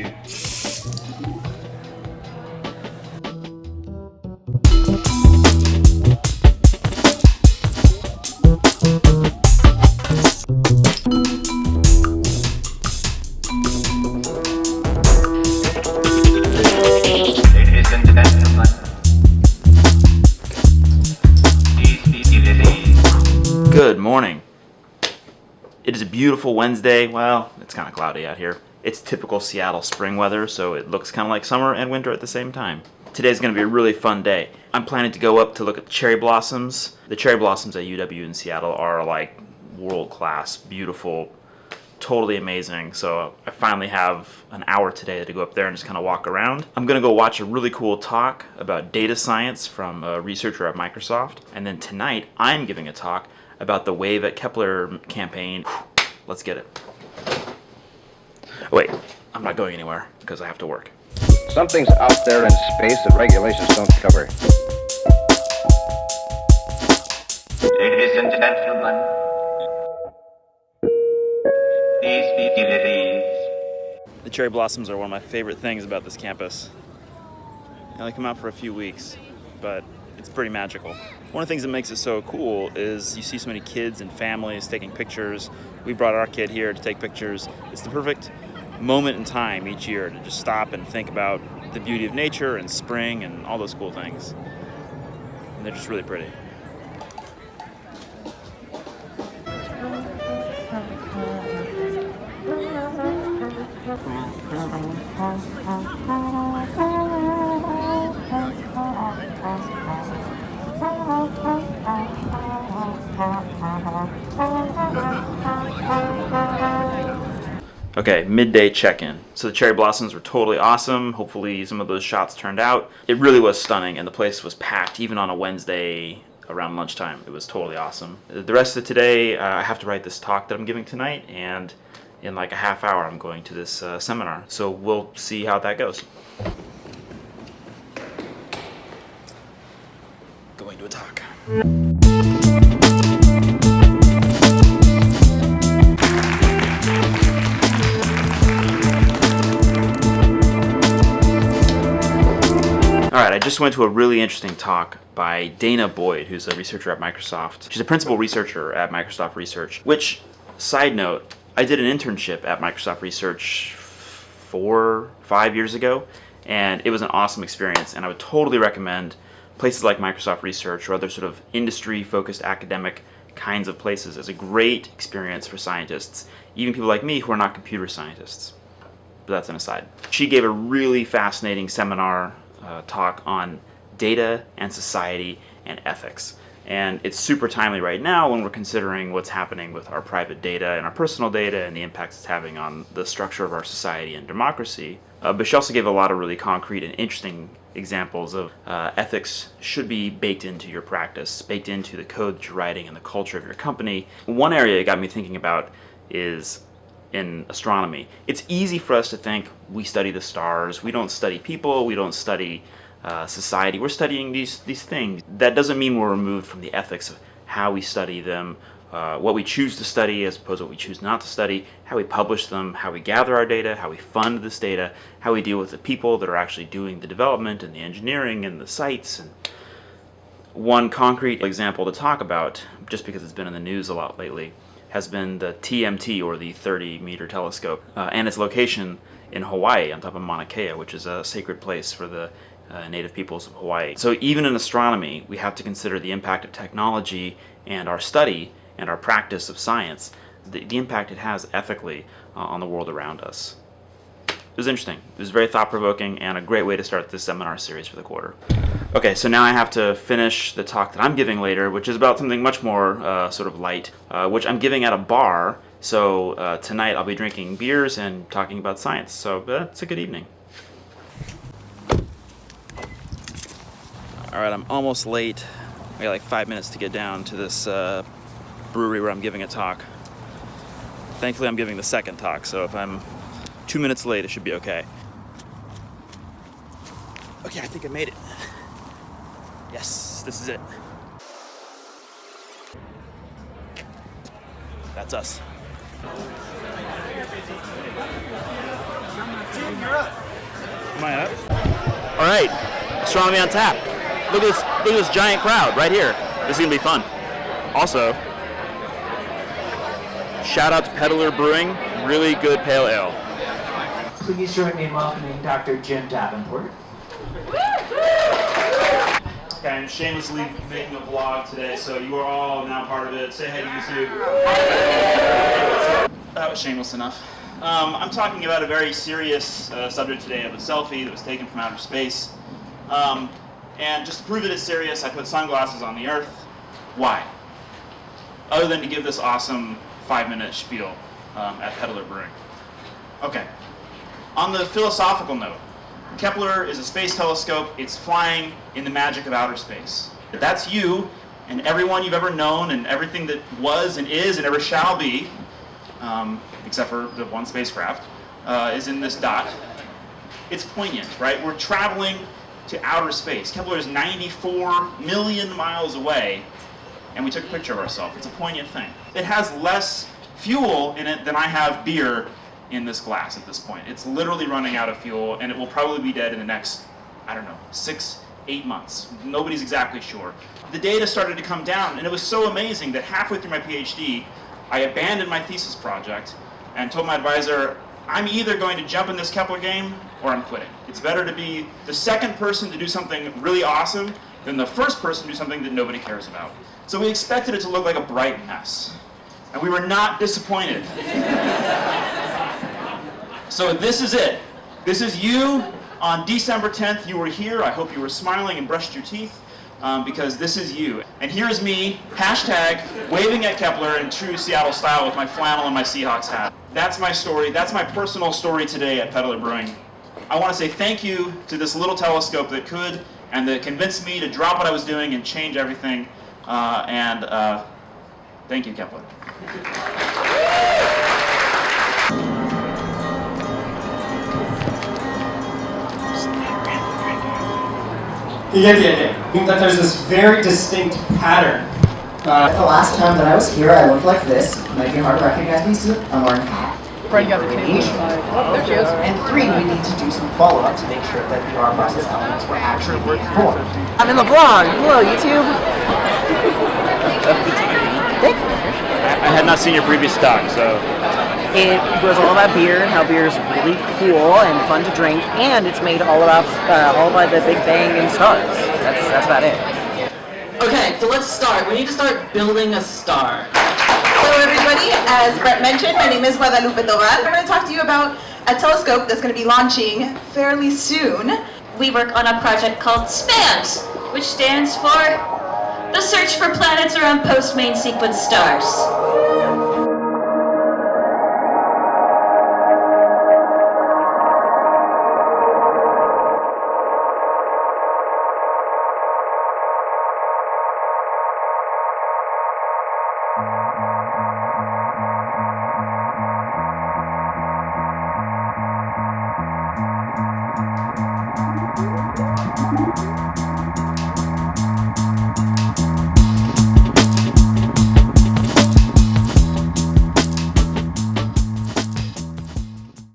you. Good morning. It is a beautiful Wednesday. Well, it's kind of cloudy out here. It's typical Seattle spring weather, so it looks kind of like summer and winter at the same time. Today's going to be a really fun day. I'm planning to go up to look at cherry blossoms. The cherry blossoms at UW in Seattle are like world class, beautiful, totally amazing. So I finally have an hour today to go up there and just kind of walk around. I'm gonna go watch a really cool talk about data science from a researcher at Microsoft. And then tonight I'm giving a talk about the Wave at Kepler campaign. Let's get it. Wait, I'm not going anywhere because I have to work. Something's out there in space that regulations don't cover. Ladies and gentlemen, these facilities The cherry blossoms are one of my favorite things about this campus. They only come out for a few weeks, but it's pretty magical. One of the things that makes it so cool is you see so many kids and families taking pictures. We brought our kid here to take pictures. It's the perfect moment in time each year to just stop and think about the beauty of nature and spring and all those cool things. And they're just really pretty. Okay, midday check-in. So the cherry blossoms were totally awesome. Hopefully some of those shots turned out. It really was stunning and the place was packed even on a Wednesday around lunchtime. It was totally awesome. The rest of today, uh, I have to write this talk that I'm giving tonight and in like a half hour I'm going to this uh, seminar. So we'll see how that goes. Going to a talk. Right, I just went to a really interesting talk by danah boyd, who's a researcher at Microsoft. She's a principal researcher at Microsoft Research, which, side note, I did an internship at Microsoft Research four, five years ago, and it was an awesome experience, and I would totally recommend places like Microsoft Research or other sort of industry-focused academic kinds of places as a great experience for scientists, even people like me who are not computer scientists but that's an aside. She gave a really fascinating seminar uh, talk on data and society and ethics. And it's super timely right now when we're considering what's happening with our private data and our personal data and the impacts it's having on the structure of our society and democracy. Uh, but she also gave a lot of really concrete and interesting examples of uh, ethics should be baked into your practice, baked into the code that you're writing and the culture of your company. One area it got me thinking about is in astronomy. It's easy for us to think we study the stars, we don't study people, we don't study uh, society, we're studying these, these things. That doesn't mean we're removed from the ethics of how we study them, uh, what we choose to study as opposed to what we choose not to study, how we publish them, how we gather our data, how we fund this data, how we deal with the people that are actually doing the development and the engineering and the sites. And one concrete example to talk about, just because it's been in the news a lot lately, has been the TMT, or the 30 meter telescope, uh, and its location in Hawaii on top of Mauna Kea, which is a sacred place for the uh, native peoples of Hawaii. So even in astronomy, we have to consider the impact of technology and our study and our practice of science, the, the impact it has ethically uh, on the world around us. It was interesting. It was very thought-provoking and a great way to start this seminar series for the quarter. Okay, so now I have to finish the talk that I'm giving later, which is about something much more uh, sort of light, uh, which I'm giving at a bar. So uh, tonight I'll be drinking beers and talking about science. So uh, it's a good evening. All right, I'm almost late. I got like five minutes to get down to this uh, brewery where I'm giving a talk. Thankfully, I'm giving the second talk, so if I'm two minutes late, it should be okay. Okay, I think I made it. Yes, this is it. That's us. Am I up? All right, astronomy on tap. Look at this! Look at this giant crowd right here. This is gonna be fun. Also, shout out to Peddler Brewing. Really good pale ale. Please join me in welcoming Dr. Jim Davenport. Okay, I'm shamelessly making a vlog today, so you are all now part of it. Say hey to YouTube. That was shameless enough. Um, I'm talking about a very serious uh, subject today of a selfie that was taken from outer space. Um, and just to prove it is serious, I put sunglasses on the Earth. Why? Other than to give this awesome five-minute spiel um, at Peddler Brewing. Okay. On the philosophical note, Kepler is a space telescope. It's flying in the magic of outer space. That's you and everyone you've ever known and everything that was and is and ever shall be, um, except for the one spacecraft, uh, is in this dot. It's poignant, right? We're traveling to outer space. Kepler is 94 million miles away, and we took a picture of ourselves. It's a poignant thing. It has less fuel in it than I have beer in this glass at this point. It's literally running out of fuel, and it will probably be dead in the next, I don't know, six, eight months. Nobody's exactly sure. The data started to come down, and it was so amazing that halfway through my PhD, I abandoned my thesis project and told my advisor, I'm either going to jump in this Kepler game or I'm quitting. It's better to be the second person to do something really awesome than the first person to do something that nobody cares about. So we expected it to look like a bright mess. And we were not disappointed. So this is it. This is you on December 10th. You were here. I hope you were smiling and brushed your teeth um, because this is you. And here's me, hashtag, waving at Kepler in true Seattle style with my flannel and my Seahawks hat. That's my story. That's my personal story today at Peddler Brewing. I want to say thank you to this little telescope that could and that convinced me to drop what I was doing and change everything. Uh, and uh, thank you, Kepler. Get the idea. That there's this very distinct pattern. Uh, The last time that I was here, I looked like this. Might be hard to recognize me, so I'm wearing a hat. Fred got the change. Oh, there she is. And three, we need to do some follow-up to make sure that the R process elements were actually being formed. I'm in the vlog. Hello, YouTube. Thank you. I had not seen your previous talk, so It was all about beer and how beer is really cool and fun to drink, and it's made all about uh, all by the Big Bang and stars. That's that's about it. Okay, so let's start. We need to start building a star. Hello everybody, as Brett mentioned, my name is Guadalupe Tovar. I'm going to talk to you about a telescope that's going to be launching fairly soon. we work on a project called SPANS, which stands for the Search for Planets Around Post-Main Sequence Stars.